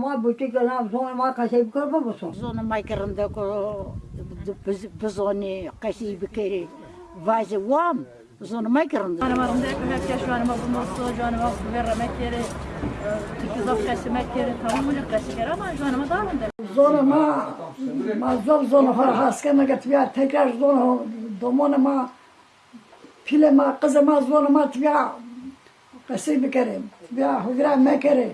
মই বুটি গলাম সোন মই কাছে কৰিব বসো সোন মাই কৰম দে কো بزوني قشي بكيري فاجي وام زون ما يكرم انا ما رمدك ما كاش وانا ما بنص وانا ما برا ما كيري تكذب قاسي ما كيري تهمني قاسي كرا ما وانا ما ضامن زون ما ما زون زون فرحاس كما قلت بها تكاش زون ضمون ما فيلم ما قزه ما زون ما تبيع Hüseyin Kerim. Ya Hügra Mekeri.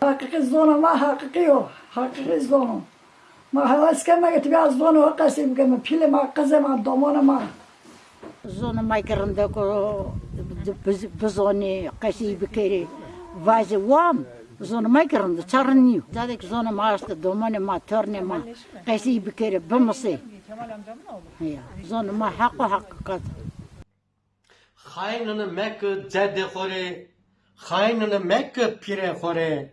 Hakiki zonu ma hakiki yok. Hakiki zonu. Ma havas kema git ya zonu o kasim kema. Pile ma kazema domona ma. Zonu ma kerimde ko bizoni kasi bikeri. Vazi wam. Zonu ma kerimde çarınıyor. Zadik zonu ma astı domona ma törne ma. Kasi bikeri bimsi. Kemal amcamın oğlu. Zonu ma hakkı hakkı. Xaynını e mekı cedi xore, xaynını e mekı pire xore,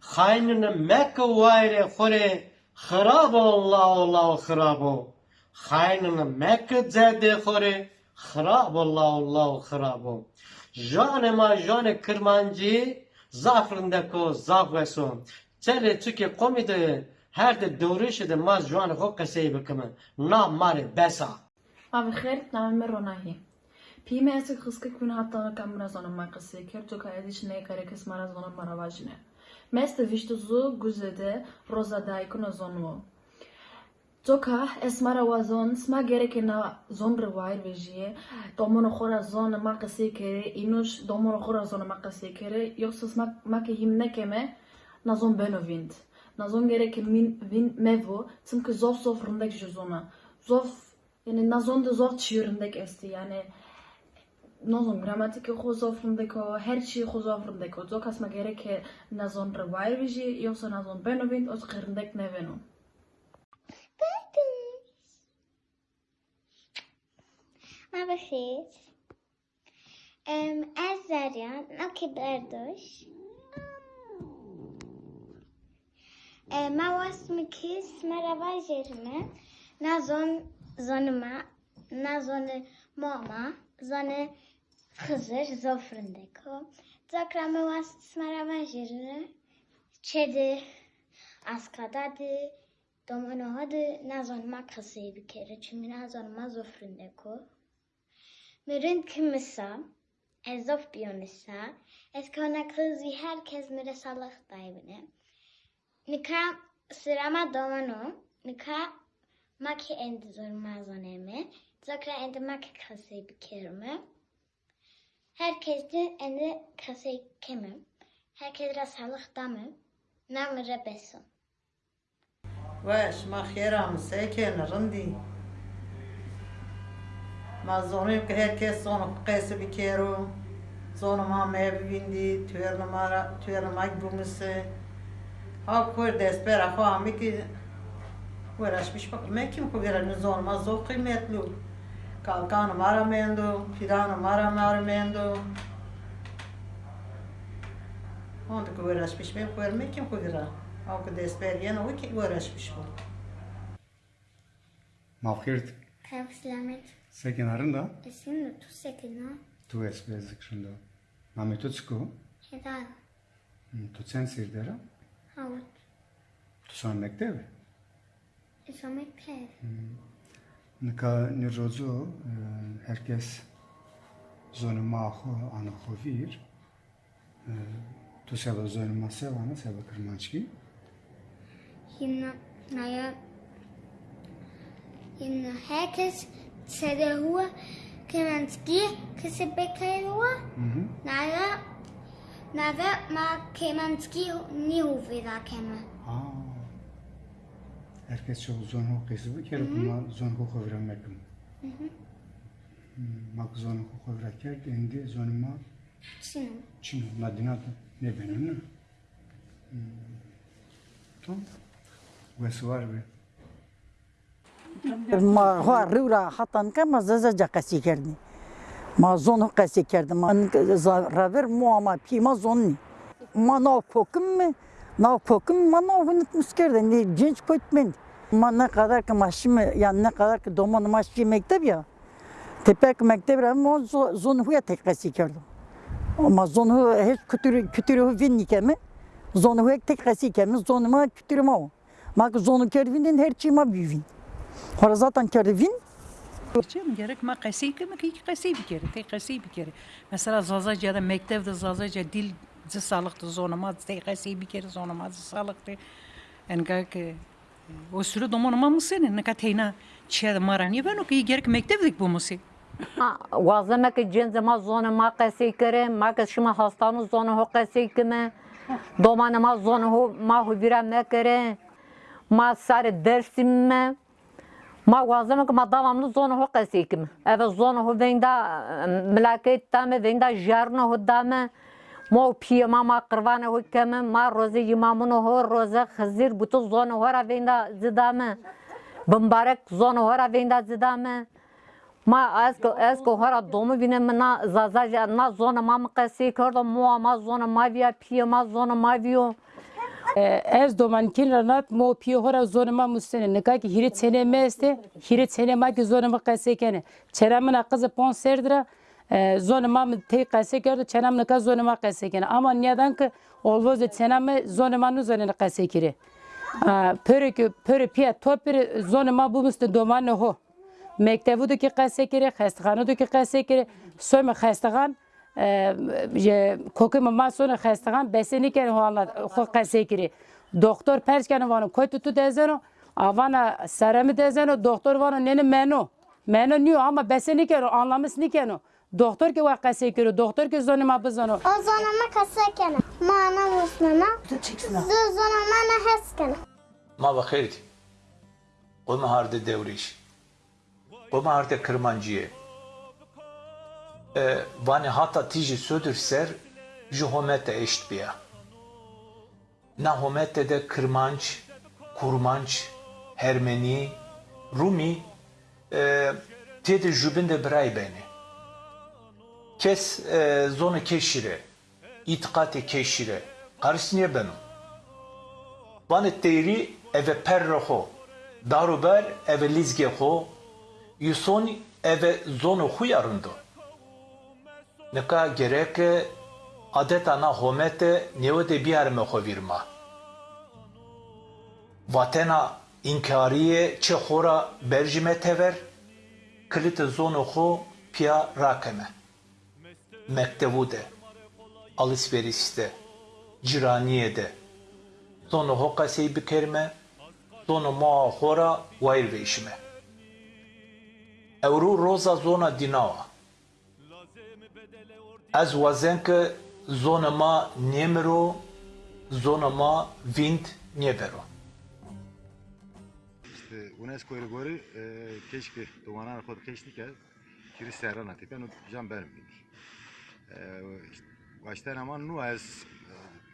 xaynını e mekı vayre xore, xırabo Allah Allah xırabo. Xaynını mekı cedi xore, xırabo Allah Allah xırabo. Jane ma jane kırmancı, zafrındako zafveson. Çele çünkü komide her de doğru şeyde ma jane ho kaseyi bekime. Na mare besa. Abi خير نعمل روناهي Pime ese kuna hatta në kamra zonën makësi, kërë të ka edhi që ne e kare kësë mara zonën maravajnë. Mes të vishtë zu guzede roza dajku në zonu. Toka esmara wazon sma gereke na zombre vair vejiye domon khora zon ma qasi kere inuş domon khora zon ma qasi kere yoksa sma ma ke himne keme na zon benovind na zon gereke min vin mevo çünkü zof zof rındaki zona zof yani na zon da zof çiyrindek esti yani nozon gramatike g'o'zofim deko her şey g'o'zofim deko do kas magereke nazon rivajviji jo so nazon benovint od qirndek nevenu ما بخير أم أزريان أوكي بردوش ما واسمك اسم رواجرنا نازون زون ما نازون ماما زن zonuma, na zone mama, zone Hızır zofrundeko. Zakra me was merhaba jerime. Çedi askadadı. Domino hadi na zonuma kasayı bir kere. Çünkü na zonuma zofrundeko. Mürün kimisa, ezof biyonisa, es kona kız vi herkes mire salak daybine. Nika sırama domano, nika maki endi zorma zoneme, zakra endi maki kasayı bir kerime. Herkes Herkesin endi kasayı kemim. Herkese sağlık damım. Namıra besim. Vaş mahyeramız ekenırın din. Mazonuyum ki herkes sonu kısı bir kere. Zonuma mevi bindi, tüyerluma gümüsü. Ha kur despera kuamik uğraşmış bakayım. Ben kim kuvirelini zonuma zor kıymetli. Calcano Maramendo, Tirano Maramaramendo. Onde que uğraşmış ben görmek kim kudra? Avkı desper yine o ki uğraşmış bu. Mavhirt. Pevslamet. Sekinarın da? Esin de tu sekina. Tu esbe zikrında. Mami tu çıkı? Hedal. Hmm, tu sen sirdera? Havat. Tu sanmek değil mi? Sanmek pev. Hmm. Nika nirozu, herkes zonu maho ana xovir. Tu seba zonu ma sevana, seba kırmançki. Hinna naya Hinna herkes sede hua kemanski kesebeke hua naya naya ma kemanski ni huvida kema. Aa. Herkes çok zonu qesi bu kere kuma zonu xovira mekum. Mak zonu xovira kert, indi zonu ma Sinu. Çin, Nadina ne benim ne? Tamam. Ve var be. ما ها رورا حتن که ما ززا قسی کردی ما زون قسی کردم من رابر مو ama پی ما زونی ما ناو پوکم Навпокын мана ойнытмыз керді, не женч көтмен. Мана қадар ки машима, янна қадар ки домон маши мектеп я. Тепек мектеп рам он зонху я теккаси керді. Ama zonu hiç kütürü kütürü vin nikemi. Zonu hek tek kasi kemi zonu ma kütürü ma o. Mak kervinin her çi ma büyüvin. Hora zaten kervin. Çim gerek ma kasi kemi ki kasi bir kere tek kasi bir kere. Mesela zazaca da mektebde zazaca dil zı sağlıktı zonuma, tek qesi bir kere zonuma zı sağlıktı. En ki o sürü domonuma mı senin? Ne kateyna çiğde marani ben o ki gerek mekteptik bu musi. وازمه که جنز ما زون ما قسی کرده ما که شما هستانو زون هو قسی کمه دومان ما زون هو ما هو بیرا مکره ما سر درسیم ما ما وازمه که ما دوامنو زون هو قسی کمه اوه زون هو ویندا ملاکت تامه ویندا جارنو هو دامه ما پیه ما ما قربانه هو کمه ما روزه یمامونو هو روزه خزیر بوتو زون هو را ویندا زدامه بمبارک زون هو را ویندا زدامه ما اسکو اسکو هر دوم بینه منا زازا na zona ma mqasi کرد مو ما zona ma via pie ma zona ma vio Ez domankin ranat mo piyo hora zonuma mustene ne ki hirit sene meste hirit sene ma ki zonuma qase kene çeramın akızı pon serdira ee, zonuma te qase kir çenem ka zonuma qase kene ama neden ki olvoz çenem zonuma nu zonuna qase kiri ee, pörü ki pörü piya topir zonuma bu müste doman ho mektebu du ki qase kiri xestxanu du ki qase kiri söme xestxan ee, kokum ma sonu xestxan besini kene ho anlat ho qase kiri doktor perçkene vanu koytu tu dezeno avana seremi dezeno doktor vanu neni meno Mene niyo ama bese nikero anlamış nikeno. Doktor ki vakası kuru, doktor ki zonuma bizonu. O zonuma kasakene, mana musnana, zu zonuma neheskene. Ma vakirdi. O maharde devriş. O maharde kırmancıya. E, ee, vani hata tici södür ser, juhomete eşit biya. Nahomete de kırmanç, kurmanç, hermeni, rumi, e, tedi jübinde biray beni. Kes e, zonu keşire, itikati keşire. Karısı niye benim? Vanet teyri eve perroho, daruber eve lizgeho, yuson eve zonu huyarındo. Neka gerek adeta na homete nevede biyarme hovirma. Vatena inkariye çe hora berjime tever, kilit zonu ho pia rakeme. Mektevude, alışverişte, ciraniyede, zonu hoka sey bikerme, zonu maa hora vair veişme. Evru roza zona dinava. Ez wazen ke zona ma nemero, zona ma vind nebero. İşte UNESCO'yu göre e, keşke dumanan kod keşke ke kiri serran ati ben jam benim bindi. E, işte, baştan ama nu az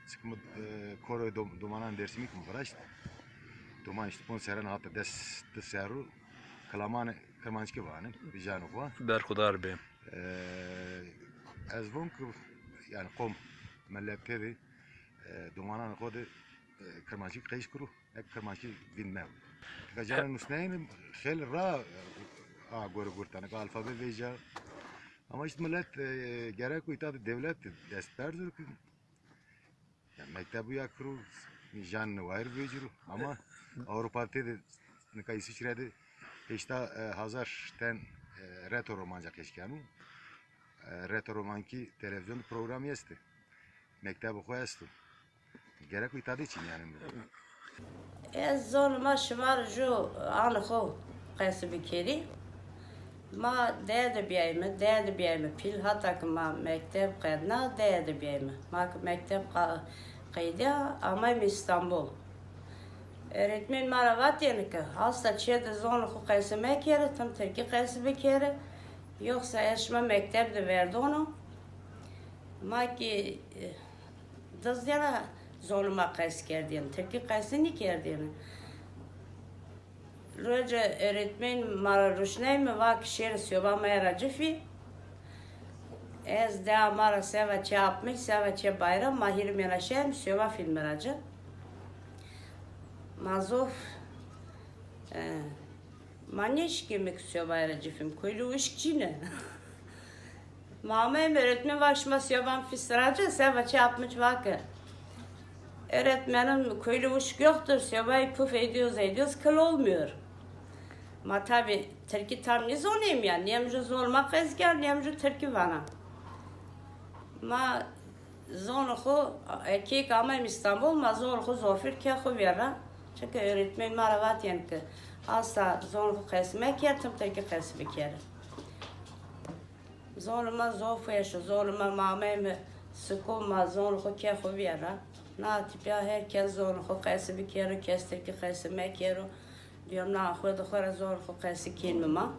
sıkımı e, koro dumanan dersimi kum faraş. Duman işte pon serran hatta des des serru kalaman kırmançki vane bijanu va. Berkudar beyim. E, az von ki yani kom mellekleri e, dumanan kod kırmançki kayış kuru hep kırmançki vinmev. Gajaran Hüsney'in خیلی را آگور گرتن که الفابet ویجا ama işte millet e, gerek uyta devlet dest berdir ki yani mektebu yakru jan var vecuru ama Avrupa'da de ne kay İsviçre'de işte e, hazar ten e, retro romanca keşkenu e, retro romanki televizyon programı este mektebu koyastu gerek uyta için yani Zonuma şımar ju anı xo qesi bikeri. Ma değdi biyayme, değdi biyayme. Pil hatta ki ma mektep değdi biyayme. Ma ki mektep qeydi ama İstanbul. Öğretmen maravat yani ki hasta zonu xo qesi mekeri, tam terki qesi bikeri. Yoksa eşme mektep de verdi onu. Ma ki dız yana zonuma qes kerdiyim. Tepki qesini kerdiyim. Roja öğretmen mara ruşnay mı vak şer söba mera cifi. Ez de mara seva çapmış, seva çe bayram mahir mera şem söba film racı. Mazov Maniş gibi söba era cifim. Kuylu ışkçine. Mama öğretmen vakşma söba fisracı seva çapmış vakı. Öğretmenim uşak yoktur. Sevay puf ediyoruz ediyoruz kıl olmuyor. Ma tabi Türkiye tam ne zonayım ya. Nemcu zorma kızgar, nemcu Türkiye bana. Ma zonuhu erkek ama İstanbul ma zonuhu zofir ke khuvera. Çünkü öğretmen maravat yani ki asla zonuhu kesmek yetim Türkiye kesmek yerim. Zonuma zofeşo, zonuma mameme sıkılma, zonuhu Na tipya herkes zonuhu kesmek yerim, kestir ki kesmek yerim. Diyorum na xwe dixwere zor xwe qesi kên mima